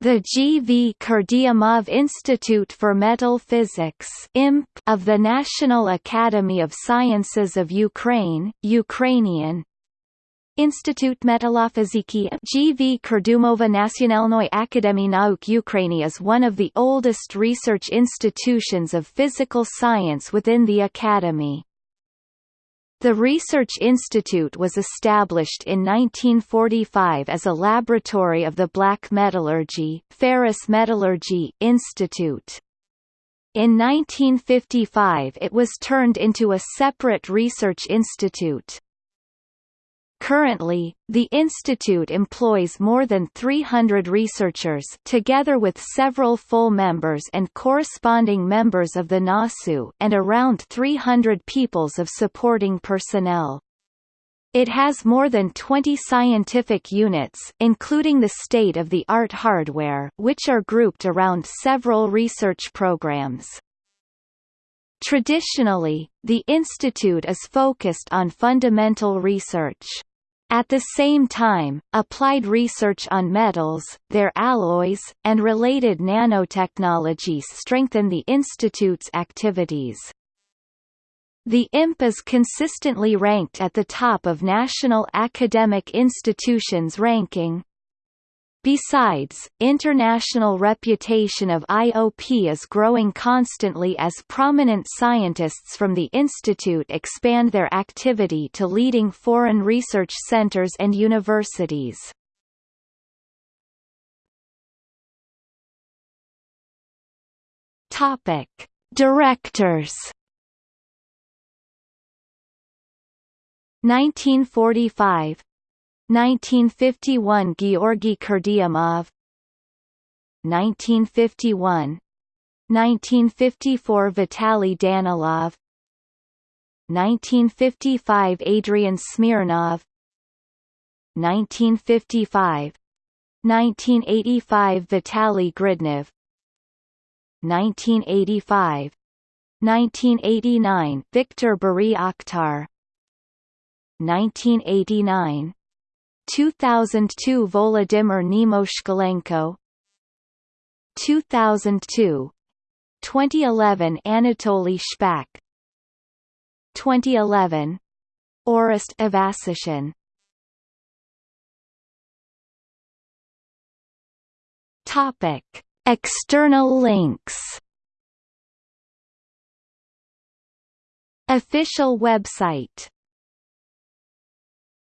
The G. V. Kurdyumov Institute for Metal Physics of the National Academy of Sciences of Ukraine, Ukrainian, Institut Metallofiziki GV Kurdumova Nacionalnoi Akademii Nauk Ukraini is one of the oldest research institutions of physical science within the academy. The Research Institute was established in 1945 as a laboratory of the Black Metallurgy, Ferrous Metallurgy Institute. In 1955 it was turned into a separate research institute. Currently, the institute employs more than 300 researchers together with several full members and corresponding members of the NASU and around 300 peoples of supporting personnel. It has more than 20 scientific units including the state-of-the-art hardware which are grouped around several research programs. Traditionally, the institute is focused on fundamental research. At the same time, applied research on metals, their alloys, and related nanotechnologies strengthen the institute's activities. The IMP is consistently ranked at the top of national academic institutions ranking. Besides, international reputation of IOP is growing constantly as prominent scientists from the institute expand their activity to leading foreign research centers and universities. Topic: Directors 1945 1951 Georgy Kurdyumov 1951 1954 Vitaly Danilov. 1955 Adrian Smirnov. 1955 1985 Vitaly Gridnev. 1985 1989 Viktor Baryakhtar. 1989 2002 Volodymyr Nemoshkalenko 2002 2011 Anatoly Shpak. 2011 Orest Ivasyshyn Topic. External links. Official website